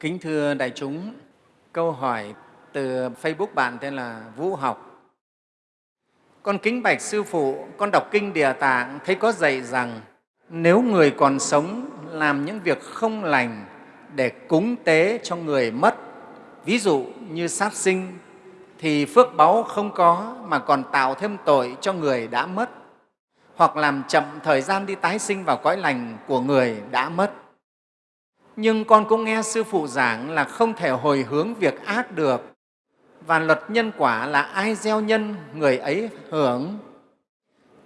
Kính thưa đại chúng, câu hỏi từ Facebook bạn tên là Vũ Học. Con kính bạch Sư Phụ, con đọc Kinh Địa Tạng thấy có dạy rằng nếu người còn sống làm những việc không lành để cúng tế cho người mất, ví dụ như sát sinh, thì phước báu không có mà còn tạo thêm tội cho người đã mất, hoặc làm chậm thời gian đi tái sinh vào cõi lành của người đã mất nhưng con cũng nghe sư phụ giảng là không thể hồi hướng việc ác được. Và luật nhân quả là ai gieo nhân, người ấy hưởng.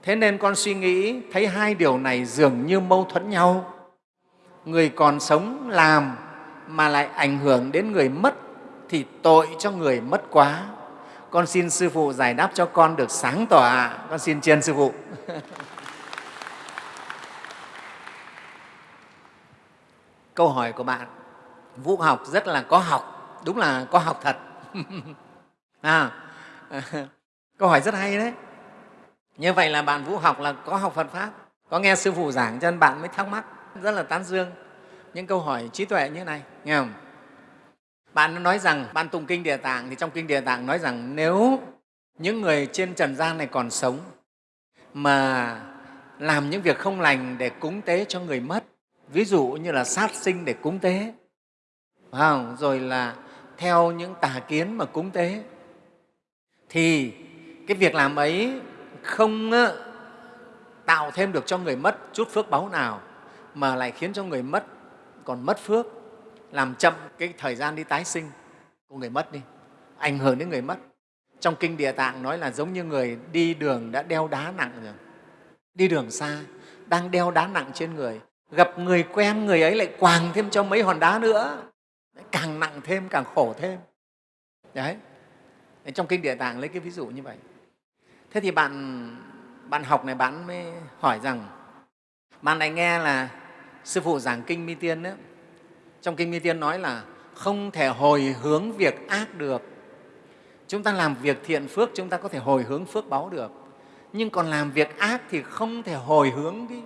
Thế nên con suy nghĩ, thấy hai điều này dường như mâu thuẫn nhau. Người còn sống làm mà lại ảnh hưởng đến người mất thì tội cho người mất quá. Con xin sư phụ giải đáp cho con được sáng tỏa con xin chiên sư phụ. câu hỏi của bạn vũ học rất là có học đúng là có học thật. À, câu hỏi rất hay đấy. Như vậy là bạn vũ học là có học phật pháp có nghe sư phụ giảng cho nên bạn mới thắc mắc rất là tán dương. Những câu hỏi trí tuệ như thế này nghe không? Bạn nói rằng bạn tụng kinh địa tạng thì trong kinh địa tạng nói rằng nếu những người trên trần gian này còn sống mà làm những việc không lành để cúng tế cho người mất ví dụ như là sát sinh để cúng tế. Không? rồi là theo những tà kiến mà cúng tế. Thì cái việc làm ấy không tạo thêm được cho người mất chút phước báu nào, mà lại khiến cho người mất, còn mất phước, làm chậm cái thời gian đi tái sinh của người mất đi, ảnh hưởng đến người mất. Trong kinh địa tạng nói là giống như người đi đường đã đeo đá nặng rồi, đi đường xa, đang đeo đá nặng trên người gặp người quen người ấy lại quàng thêm cho mấy hòn đá nữa. Càng nặng thêm càng khổ thêm. Đấy. Trong kinh địa tạng lấy cái ví dụ như vậy. Thế thì bạn bạn học này bạn mới hỏi rằng bạn này nghe là sư phụ giảng kinh mi tiên ấy, trong kinh mi tiên nói là không thể hồi hướng việc ác được. Chúng ta làm việc thiện phước chúng ta có thể hồi hướng phước báu được. Nhưng còn làm việc ác thì không thể hồi hướng cái,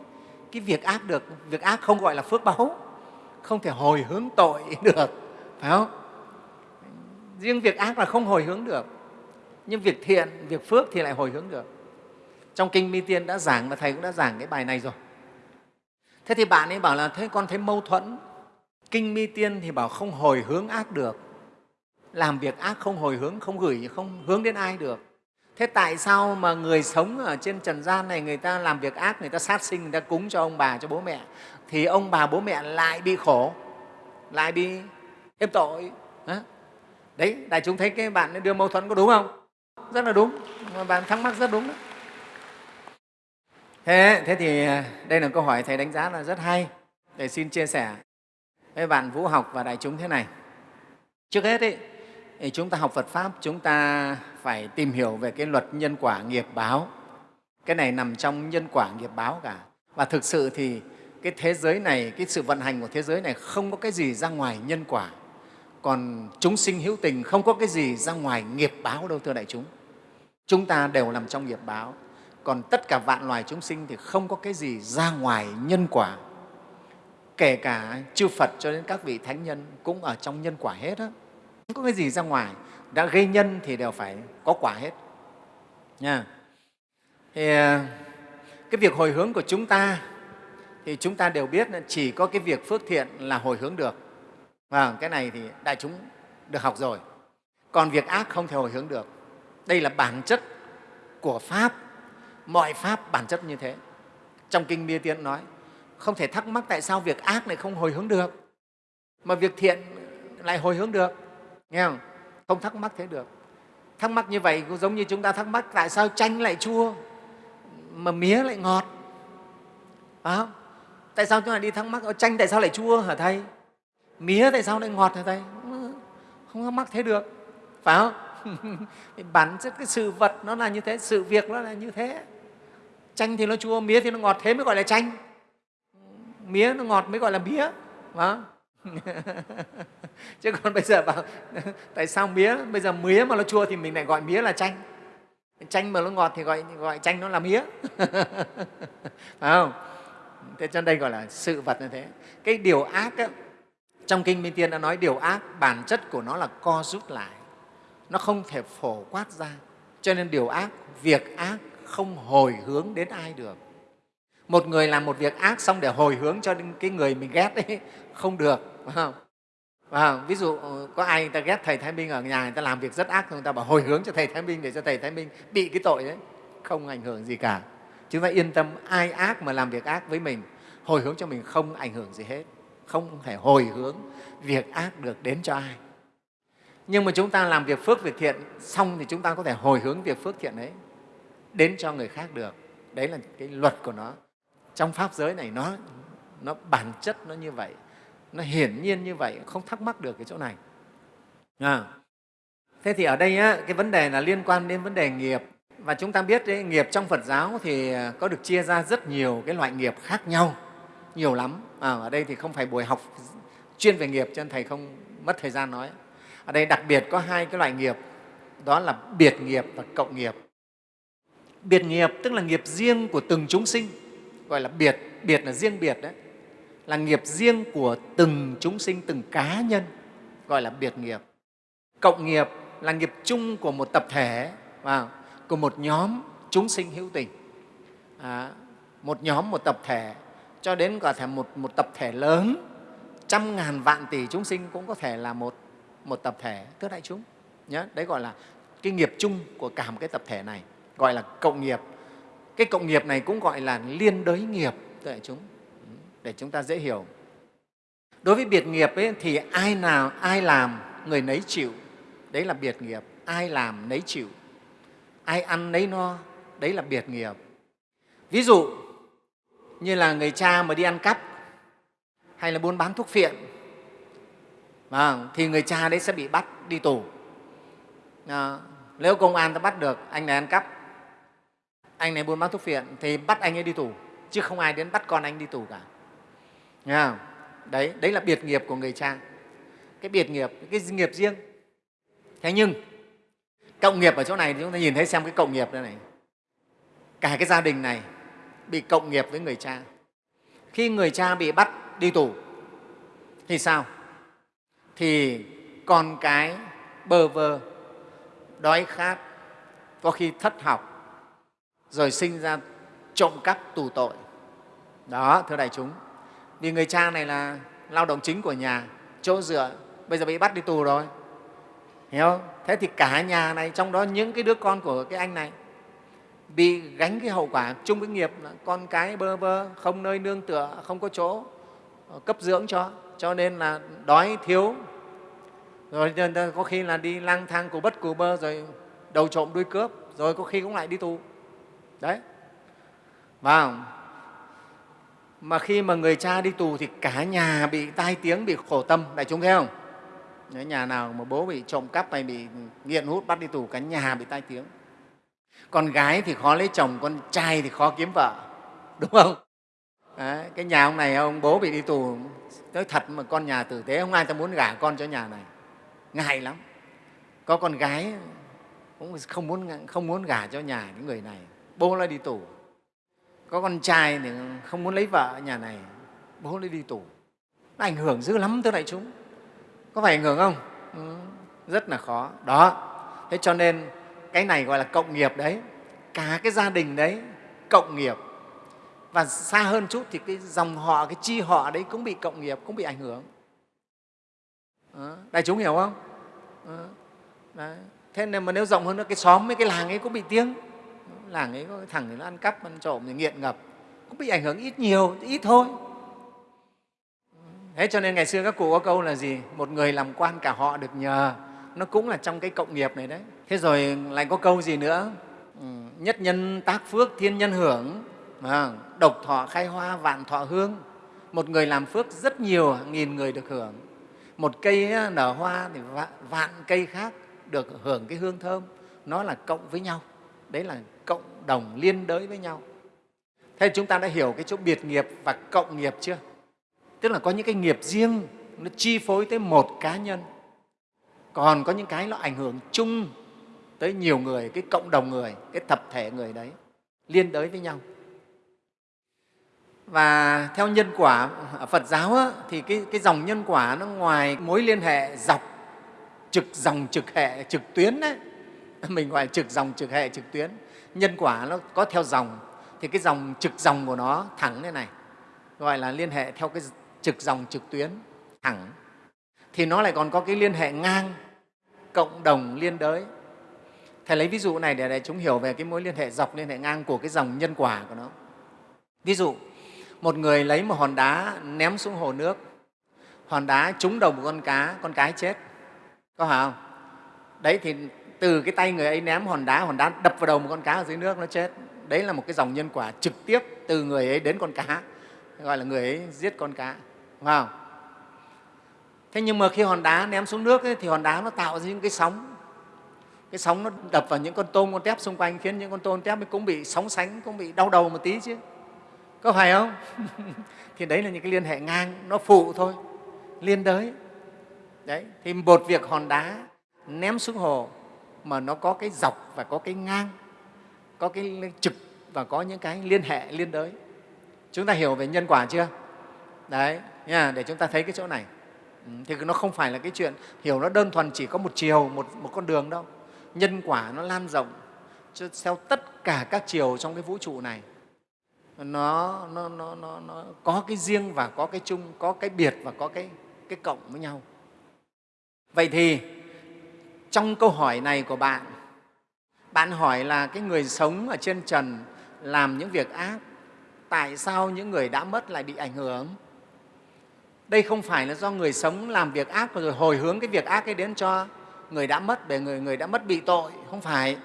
cái việc ác được, việc ác không gọi là phước báu không thể hồi hướng tội được, phải không? Riêng việc ác là không hồi hướng được, nhưng việc thiện, việc phước thì lại hồi hướng được. Trong kinh mi tiên đã giảng và thầy cũng đã giảng cái bài này rồi. Thế thì bạn ấy bảo là, thế con thấy mâu thuẫn. Kinh mi tiên thì bảo không hồi hướng ác được. Làm việc ác không hồi hướng, không gửi, không hướng đến ai được thế tại sao mà người sống ở trên trần gian này người ta làm việc ác người ta sát sinh người ta cúng cho ông bà cho bố mẹ thì ông bà bố mẹ lại bị khổ lại bị thêm tội. Đấy đại chúng thấy cái bạn đưa mâu thuẫn có đúng không? Rất là đúng mà bạn thắc mắc rất đúng đó. thế thế thì à, đây là câu hỏi thầy đánh giá là rất hay để xin chia sẻ với bạn vũ học và đại chúng thế này. Trước hết ấy, chúng ta học Phật Pháp, chúng ta phải tìm hiểu về cái luật nhân quả nghiệp báo. Cái này nằm trong nhân quả nghiệp báo cả. Và thực sự thì cái thế giới này, cái sự vận hành của thế giới này không có cái gì ra ngoài nhân quả. Còn chúng sinh hữu tình không có cái gì ra ngoài nghiệp báo đâu, thưa đại chúng. Chúng ta đều nằm trong nghiệp báo. Còn tất cả vạn loài chúng sinh thì không có cái gì ra ngoài nhân quả. Kể cả chư Phật cho đến các vị thánh nhân cũng ở trong nhân quả hết á không có cái gì ra ngoài, đã gây nhân thì đều phải có quả hết. Nha. Thì à, cái việc hồi hướng của chúng ta thì chúng ta đều biết chỉ có cái việc phước thiện là hồi hướng được. Và cái này thì đại chúng được học rồi. Còn việc ác không thể hồi hướng được. Đây là bản chất của pháp. Mọi pháp bản chất như thế. Trong kinh bia tiên nói, không thể thắc mắc tại sao việc ác lại không hồi hướng được, mà việc thiện lại hồi hướng được nghe không? Không thắc mắc thế được. Thắc mắc như vậy cũng giống như chúng ta thắc mắc tại sao chanh lại chua, mà mía lại ngọt. Phải không? Tại sao chúng ta đi thắc mắc chanh tại sao lại chua hả thầy? Mía tại sao lại ngọt hả thầy? Không thắc mắc thế được. Phải không? Bản chất cái sự vật nó là như thế, sự việc nó là như thế. Chanh thì nó chua, mía thì nó ngọt, thế mới gọi là chanh. Mía nó ngọt mới gọi là mía. Phải không? chứ còn bây giờ bảo tại sao mía? Bây giờ mía mà nó chua thì mình lại gọi mía là chanh. Chanh mà nó ngọt thì gọi gọi chanh nó là mía. Phải không? Thế cho đây gọi là sự vật như thế. Cái điều ác ấy, trong kinh minh tiên đã nói điều ác bản chất của nó là co rút lại. Nó không thể phổ quát ra. Cho nên điều ác việc ác không hồi hướng đến ai được. Một người làm một việc ác xong để hồi hướng cho cái người mình ghét ấy không được phải không? Và ví dụ ờ, có ai người ta ghét thầy Thái Minh ở nhà, người ta làm việc rất ác người ta bảo hồi hướng cho thầy Thái Minh để cho thầy Thái Minh bị cái tội đấy. Không ảnh hưởng gì cả. Chúng ta yên tâm, ai ác mà làm việc ác với mình, hồi hướng cho mình không ảnh hưởng gì hết. Không thể hồi hướng việc ác được đến cho ai. Nhưng mà chúng ta làm việc phước việc thiện xong thì chúng ta có thể hồi hướng việc phước thiện ấy đến cho người khác được. Đấy là cái luật của nó. Trong pháp giới này nó nó bản chất nó như vậy nó hiển nhiên như vậy không thắc mắc được cái chỗ này. À. thế thì ở đây á, cái vấn đề là liên quan đến vấn đề nghiệp. Và chúng ta biết đấy, nghiệp trong Phật giáo thì có được chia ra rất nhiều cái loại nghiệp khác nhau nhiều lắm. À, ở đây thì không phải buổi học chuyên về nghiệp cho nên thầy không mất thời gian nói. Ở đây đặc biệt có hai cái loại nghiệp đó là biệt nghiệp và cộng nghiệp. Biệt nghiệp tức là nghiệp riêng của từng chúng sinh gọi là biệt biệt là riêng biệt đấy là nghiệp riêng của từng chúng sinh từng cá nhân gọi là biệt nghiệp. Cộng nghiệp là nghiệp chung của một tập thể và của một nhóm chúng sinh hữu tình. À, một nhóm một tập thể cho đến có thể một, một tập thể lớn trăm ngàn vạn tỷ chúng sinh cũng có thể là một, một tập thể thưa đại chúng nhớ. Đấy gọi là cái nghiệp chung của cả một cái tập thể này gọi là cộng nghiệp. Cái cộng nghiệp này cũng gọi là liên đới nghiệp thưa đại chúng để chúng ta dễ hiểu. Đối với biệt nghiệp ấy, thì ai nào ai làm người nấy chịu. Đấy là biệt nghiệp. Ai làm nấy chịu. Ai ăn nấy no đấy là biệt nghiệp. Ví dụ như là người cha mà đi ăn cắp hay là buôn bán thuốc phiện à, thì người cha đấy sẽ bị bắt đi tù. À, nếu công an ta bắt được anh này ăn cắp anh này buôn bán thuốc phiện thì bắt anh ấy đi tù chứ không ai đến bắt con anh đi tù cả. Nghe đấy đấy là biệt nghiệp của người cha. Cái biệt nghiệp, cái nghiệp riêng. Thế nhưng, cộng nghiệp ở chỗ này thì chúng ta nhìn thấy xem cái cộng nghiệp đây này. Cả cái gia đình này bị cộng nghiệp với người cha. Khi người cha bị bắt đi tù, thì sao? Thì con cái bơ vơ, đói khát, có khi thất học, rồi sinh ra trộm cắp tù tội. Đó, thưa đại chúng vì người cha này là lao động chính của nhà, chỗ dựa. Bây giờ bị bắt đi tù rồi. Hiểu không? Thế thì cả nhà này, trong đó những cái đứa con của cái anh này, bị gánh cái hậu quả chung với nghiệp là con cái bơ vơ, không nơi nương tựa, không có chỗ ờ, cấp dưỡng cho. Cho nên là đói thiếu. Rồi có khi là đi lang thang cù bất cù bơ, rồi đầu trộm đuôi cướp, rồi có khi cũng lại đi tù. Đấy. Và mà khi mà người cha đi tù thì cả nhà bị tai tiếng bị khổ tâm đại chúng thấy không? Nếu nhà nào mà bố bị trộm cắp hay bị nghiện hút bắt đi tù cả nhà bị tai tiếng. Con gái thì khó lấy chồng con trai thì khó kiếm vợ đúng không? Đấy, cái nhà ông này ông bố bị đi tù nói thật mà con nhà tử tế không ai ta muốn gả con cho nhà này. Ngại lắm. Có con gái cũng không muốn không muốn gả cho nhà những người này. Bố lại đi tù có con trai thì không muốn lấy vợ ở nhà này bố lấy đi tù. Nó ảnh hưởng dữ lắm tới đại chúng. Có phải ảnh hưởng không? Ừ, rất là khó. Đó. Thế cho nên cái này gọi là cộng nghiệp đấy. Cả cái gia đình đấy cộng nghiệp. Và xa hơn chút thì cái dòng họ cái chi họ đấy cũng bị cộng nghiệp cũng bị ảnh hưởng. Đó. đại chúng hiểu không? Ừ, đấy. thế nên mà nếu rộng hơn nữa cái xóm với cái làng ấy cũng bị tiếng làng ấy có cái thằng thì nó ăn cắp ăn trộm thì nghiện ngập. Cũng bị ảnh hưởng ít nhiều ít thôi. Thế cho nên ngày xưa các cụ có câu là gì? Một người làm quan cả họ được nhờ. Nó cũng là trong cái cộng nghiệp này đấy. Thế rồi lại có câu gì nữa? Ừ, nhất nhân tác phước thiên nhân hưởng. À, độc thọ khai hoa vạn thọ hương. Một người làm phước rất nhiều nghìn người được hưởng. Một cây nở hoa thì vạn cây khác được hưởng cái hương thơm. Nó là cộng với nhau. Đấy là đồng liên đới với nhau. Thế chúng ta đã hiểu cái chỗ biệt nghiệp và cộng nghiệp chưa? Tức là có những cái nghiệp riêng nó chi phối tới một cá nhân. Còn có những cái nó ảnh hưởng chung tới nhiều người cái cộng đồng người cái tập thể người đấy liên đới với nhau. Và theo nhân quả ở Phật giáo á, thì cái, cái dòng nhân quả nó ngoài mối liên hệ dọc trực dòng trực hệ trực tuyến đấy mình gọi là trực dòng trực hệ trực tuyến nhân quả nó có theo dòng, thì cái dòng trực dòng của nó thẳng thế này, gọi là liên hệ theo cái trực dòng trực tuyến thẳng. Thì nó lại còn có cái liên hệ ngang, cộng đồng liên đới. Thầy lấy ví dụ này để đại chúng hiểu về cái mối liên hệ dọc liên hệ ngang của cái dòng nhân quả của nó. Ví dụ, một người lấy một hòn đá ném xuống hồ nước, hòn đá trúng đầu một con cá, con cái chết. Có phải không? Đấy thì từ cái tay người ấy ném hòn đá hòn đá đập vào đầu một con cá ở dưới nước nó chết. Đấy là một cái dòng nhân quả trực tiếp từ người ấy đến con cá gọi là người ấy giết con cá. Đúng không thế nhưng mà khi hòn đá ném xuống nước ấy, thì hòn đá nó tạo ra những cái sóng. Cái sóng nó đập vào những con tôm con tép xung quanh khiến những con tôm tép cũng bị sóng sánh cũng bị đau đầu một tí chứ. Có phải không? Thì đấy là những cái liên hệ ngang nó phụ thôi. Liên đới. Đấy thì một việc hòn đá ném xuống hồ mà nó có cái dọc và có cái ngang có cái trực và có những cái liên hệ liên đới. Chúng ta hiểu về nhân quả chưa? Đấy nha, để chúng ta thấy cái chỗ này. Ừ, thì nó không phải là cái chuyện hiểu nó đơn thuần chỉ có một chiều một, một con đường đâu. Nhân quả nó lan rộng theo tất cả các chiều trong cái vũ trụ này. Nó, nó, nó, nó, nó có cái riêng và có cái chung có cái biệt và có cái, cái cộng với nhau. Vậy thì trong câu hỏi này của bạn bạn hỏi là cái người sống ở trên trần làm những việc ác tại sao những người đã mất lại bị ảnh hưởng? Đây không phải là do người sống làm việc ác rồi hồi hướng cái việc ác ấy đến cho người đã mất để người người đã mất bị tội không phải.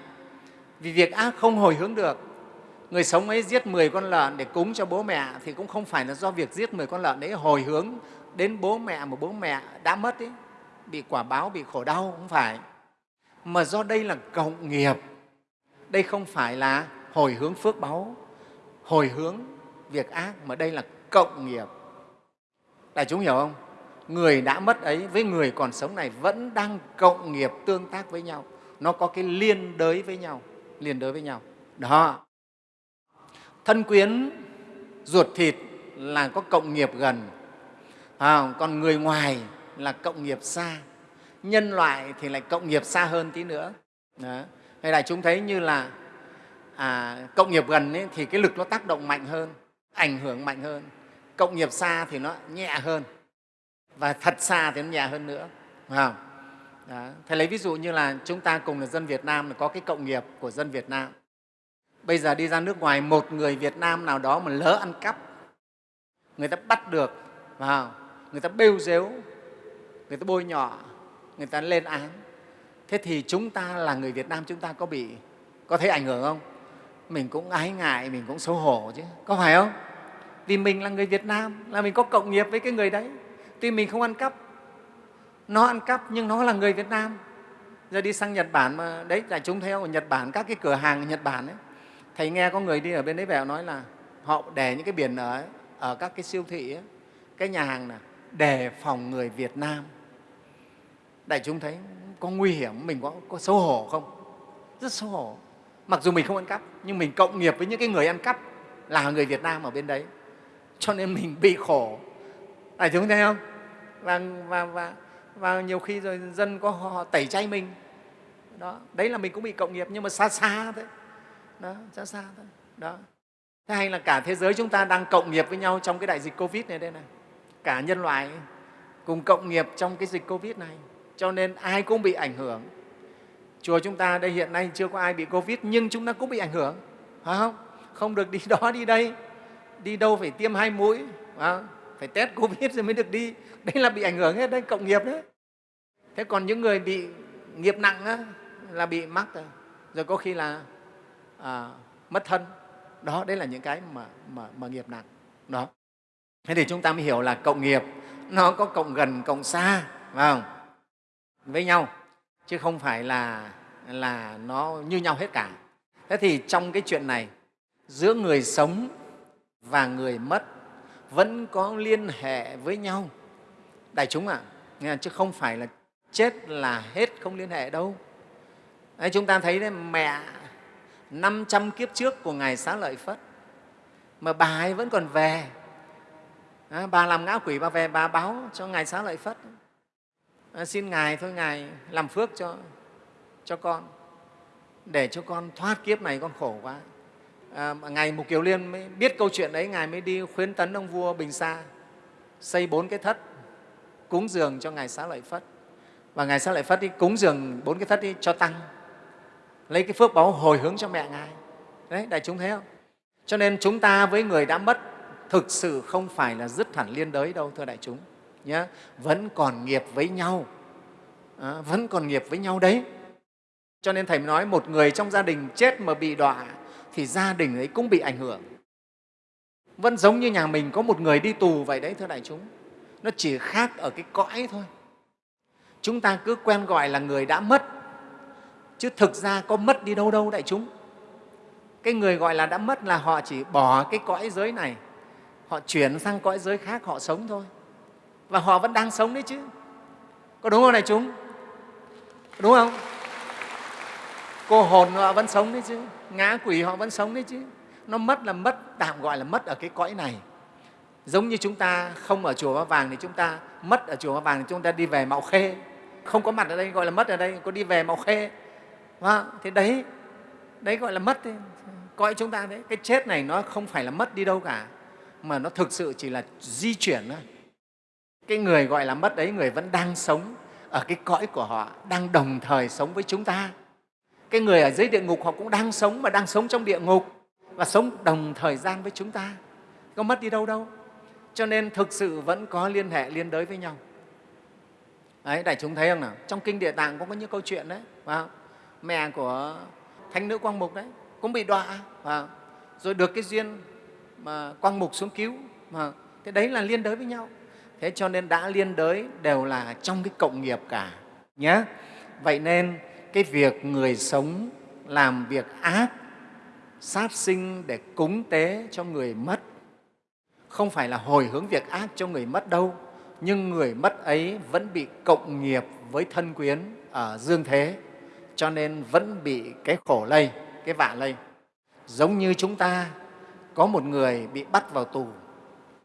Vì việc ác không hồi hướng được. Người sống ấy giết 10 con lợn để cúng cho bố mẹ thì cũng không phải là do việc giết 10 con lợn đấy hồi hướng đến bố mẹ mà bố mẹ đã mất ấy, bị quả báo bị khổ đau không phải mà do đây là cộng nghiệp. Đây không phải là hồi hướng phước báu. Hồi hướng việc ác mà đây là cộng nghiệp. Đại chúng hiểu không? Người đã mất ấy với người còn sống này vẫn đang cộng nghiệp tương tác với nhau. Nó có cái liên đới với nhau. Liên đới với nhau. Đó. Thân quyến ruột thịt là có cộng nghiệp gần. À, còn người ngoài là cộng nghiệp xa nhân loại thì lại cộng nghiệp xa hơn tí nữa đó. hay là chúng thấy như là à, cộng nghiệp gần ấy, thì cái lực nó tác động mạnh hơn ảnh hưởng mạnh hơn cộng nghiệp xa thì nó nhẹ hơn và thật xa thì nó nhẹ hơn nữa phải không? Đó. Thầy lấy ví dụ như là chúng ta cùng là dân Việt Nam có cái cộng nghiệp của dân Việt Nam. Bây giờ đi ra nước ngoài, một người Việt Nam nào đó mà lỡ ăn cắp, người ta bắt được, không? người ta bêu dếu, người ta bôi nhọ, người ta lên án. Thế thì chúng ta là người Việt Nam chúng ta có bị có thấy ảnh hưởng không? Mình cũng ái ngại, mình cũng xấu hổ chứ, có phải không? Vì mình là người Việt Nam, là mình có cộng nghiệp với cái người đấy. Tuy mình không ăn cắp, nó ăn cắp nhưng nó là người Việt Nam. Giờ đi sang Nhật Bản mà đấy là chúng theo ở Nhật Bản các cái cửa hàng ở Nhật Bản ấy. Thầy nghe có người đi ở bên đấy về nói là họ để những cái biển ở ở các cái siêu thị ấy, cái nhà hàng này để phòng người Việt Nam. Đại chúng thấy có nguy hiểm, mình có, có xấu hổ không? Rất xấu hổ. Mặc dù mình không ăn cắp, nhưng mình cộng nghiệp với những cái người ăn cắp là người Việt Nam ở bên đấy. Cho nên mình bị khổ. Đại chúng thấy không? Và, và, và, và nhiều khi rồi dân có họ tẩy chay mình. Đó. Đấy là mình cũng bị cộng nghiệp, nhưng mà xa xa thôi. Đó, xa xa thôi. Đó. Thế hay là cả thế giới chúng ta đang cộng nghiệp với nhau trong cái đại dịch Covid này đây này. Cả nhân loại cùng cộng nghiệp trong cái dịch Covid này. Cho nên ai cũng bị ảnh hưởng. Chùa chúng ta đây hiện nay chưa có ai bị Covid nhưng chúng ta cũng bị ảnh hưởng. Phải không? Không được đi đó đi đây. Đi đâu phải tiêm hai mũi. Phải, phải test Covid rồi mới được đi. Đấy là bị ảnh hưởng hết đấy, cộng nghiệp đấy. Thế còn những người bị nghiệp nặng á, là bị mắc rồi. Rồi có khi là à, mất thân. Đó, đấy là những cái mà, mà, mà nghiệp nặng. Đó. Thế thì chúng ta mới hiểu là cộng nghiệp nó có cộng gần, cộng xa, phải không? Với nhau, chứ không phải là, là nó như nhau hết cả. Thế thì trong cái chuyện này, giữa người sống và người mất vẫn có liên hệ với nhau. Đại chúng ạ, à, chứ không phải là chết là hết không liên hệ đâu. Đấy, chúng ta thấy đấy, mẹ 500 kiếp trước của Ngài Xá Lợi Phất mà bà ấy vẫn còn về à, bà làm ngã quỷ bà về bà báo cho ngài xá lợi phất à, xin ngài thôi ngài làm phước cho cho con để cho con thoát kiếp này con khổ quá. À, ngài mục kiều liên mới biết câu chuyện đấy ngài mới đi khuyến tấn ông vua bình sa xây bốn cái thất cúng dường cho ngài xá lợi phất. Và ngài xá lợi phất đi cúng dường bốn cái thất đi cho tăng lấy cái phước báo hồi hướng cho mẹ ngài. Đấy đại chúng thấy không? Cho nên chúng ta với người đã mất thực sự không phải là dứt hẳn liên đới đâu thưa đại chúng nhé vẫn còn nghiệp với nhau. À, vẫn còn nghiệp với nhau đấy. Cho nên thầy nói một người trong gia đình chết mà bị đọa thì gia đình ấy cũng bị ảnh hưởng. Vẫn giống như nhà mình có một người đi tù vậy đấy thưa đại chúng. Nó chỉ khác ở cái cõi thôi. Chúng ta cứ quen gọi là người đã mất. Chứ thực ra có mất đi đâu đâu đại chúng. Cái người gọi là đã mất là họ chỉ bỏ cái cõi giới này. Họ chuyển sang cõi giới khác họ sống thôi và họ vẫn đang sống đấy chứ. Có đúng không này chúng? Đúng không? Cô hồn họ vẫn sống đấy chứ. Ngã quỷ họ vẫn sống đấy chứ. Nó mất là mất tạm gọi là mất ở cái cõi này. Giống như chúng ta không ở chùa Ba Vàng thì chúng ta mất ở chùa Ba Vàng thì chúng ta đi về Mạo Khê. Không có mặt ở đây gọi là mất ở đây có đi về Mạo Khê. À, đấy đấy gọi là mất đấy. cõi chúng ta đấy cái chết này nó không phải là mất đi đâu cả mà nó thực sự chỉ là di chuyển thôi cái người gọi là mất đấy, người vẫn đang sống ở cái cõi của họ, đang đồng thời sống với chúng ta. Cái người ở dưới địa ngục họ cũng đang sống mà đang sống trong địa ngục và sống đồng thời gian với chúng ta. Có mất đi đâu đâu. Cho nên thực sự vẫn có liên hệ, liên đới với nhau. Đấy, đại chúng thấy không nào? Trong kinh địa tạng cũng có những câu chuyện đấy, phải không? mẹ của thánh nữ quang mục đấy, cũng bị đọa, phải không? rồi được cái duyên mà quang mục xuống cứu mà thế đấy là liên đới với nhau thế cho nên đã liên đới đều là trong cái cộng nghiệp cả nhé vậy nên cái việc người sống làm việc ác, sát sinh để cúng tế cho người mất, không phải là hồi hướng việc ác cho người mất đâu, nhưng người mất ấy vẫn bị cộng nghiệp với thân quyến ở dương thế, cho nên vẫn bị cái khổ lây, cái vạ lây. Giống như chúng ta, có một người bị bắt vào tù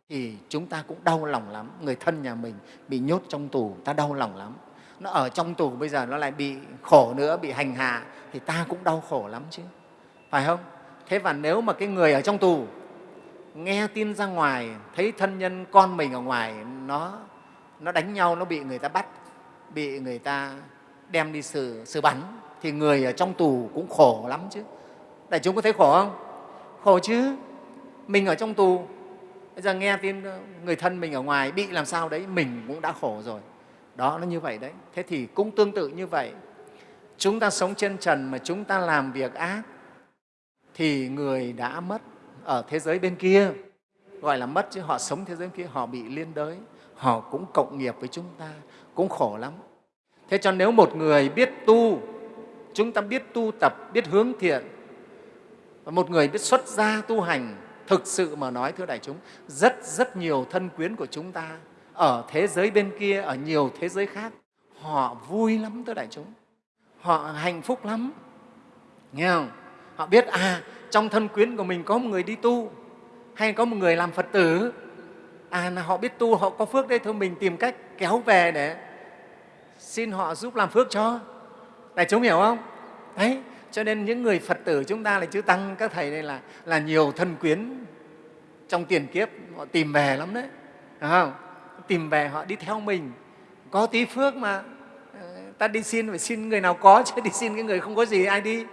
thì chúng ta cũng đau lòng lắm. Người thân nhà mình bị nhốt trong tù, ta đau lòng lắm. Nó ở trong tù bây giờ nó lại bị khổ nữa, bị hành hạ, thì ta cũng đau khổ lắm chứ. Phải không? Thế và nếu mà cái người ở trong tù nghe tin ra ngoài, thấy thân nhân con mình ở ngoài, nó nó đánh nhau, nó bị người ta bắt, bị người ta đem đi xử xử bắn, thì người ở trong tù cũng khổ lắm chứ. Đại chúng có thấy khổ không? Khổ chứ. Mình ở trong tù bây giờ nghe tin ờ, người thân mình ở ngoài bị làm sao đấy, mình cũng đã khổ rồi. Đó, nó như vậy đấy. Thế thì cũng tương tự như vậy. Chúng ta sống trên trần mà chúng ta làm việc ác, thì người đã mất ở thế giới bên kia. Gọi là mất chứ, họ sống thế giới bên kia, họ bị liên đới, họ cũng cộng nghiệp với chúng ta, cũng khổ lắm. Thế cho nếu một người biết tu, chúng ta biết tu tập, biết hướng thiện, và một người biết xuất gia tu hành thực sự mà nói, thưa đại chúng, rất rất nhiều thân quyến của chúng ta ở thế giới bên kia, ở nhiều thế giới khác, họ vui lắm, thưa đại chúng. Họ hạnh phúc lắm. Nghe không? Họ biết à trong thân quyến của mình có một người đi tu, hay có một người làm phật tử. À là họ biết tu, họ có phước đây thôi mình tìm cách kéo về để xin họ giúp làm phước cho. Đại chúng hiểu không? Đấy cho nên những người phật tử chúng ta là chư tăng, các thầy đây là là nhiều thân quyến trong tiền kiếp, họ tìm về lắm đấy. Phải không? Tìm về họ đi theo mình. Có tí phước mà ờ, ta đi xin, phải xin người nào có, chứ đi xin cái người không có gì ai đi.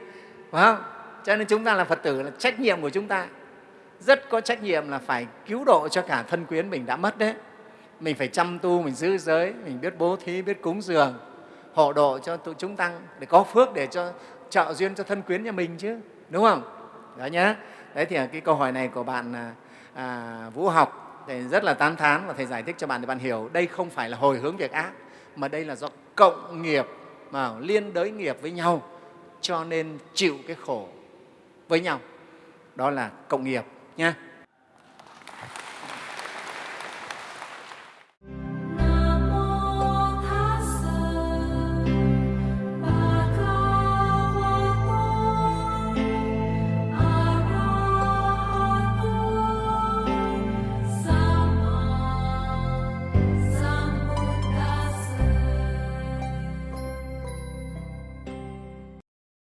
Phải không? Cho nên chúng ta là phật tử là trách nhiệm của chúng ta. Rất có trách nhiệm là phải cứu độ cho cả thân quyến mình đã mất đấy. Mình phải chăm tu, mình giữ giới, mình biết bố thí, biết cúng dường, hộ độ cho tụi chúng tăng để có phước để cho trợ duyên cho thân quyến nhà mình chứ đúng không? Đó nhé đấy thì cái câu hỏi này của bạn à, à, vũ học thì rất là tán thán và thầy giải thích cho bạn để bạn hiểu. Đây không phải là hồi hướng việc ác mà đây là do cộng nghiệp mà liên đới nghiệp với nhau cho nên chịu cái khổ với nhau. Đó là cộng nghiệp nha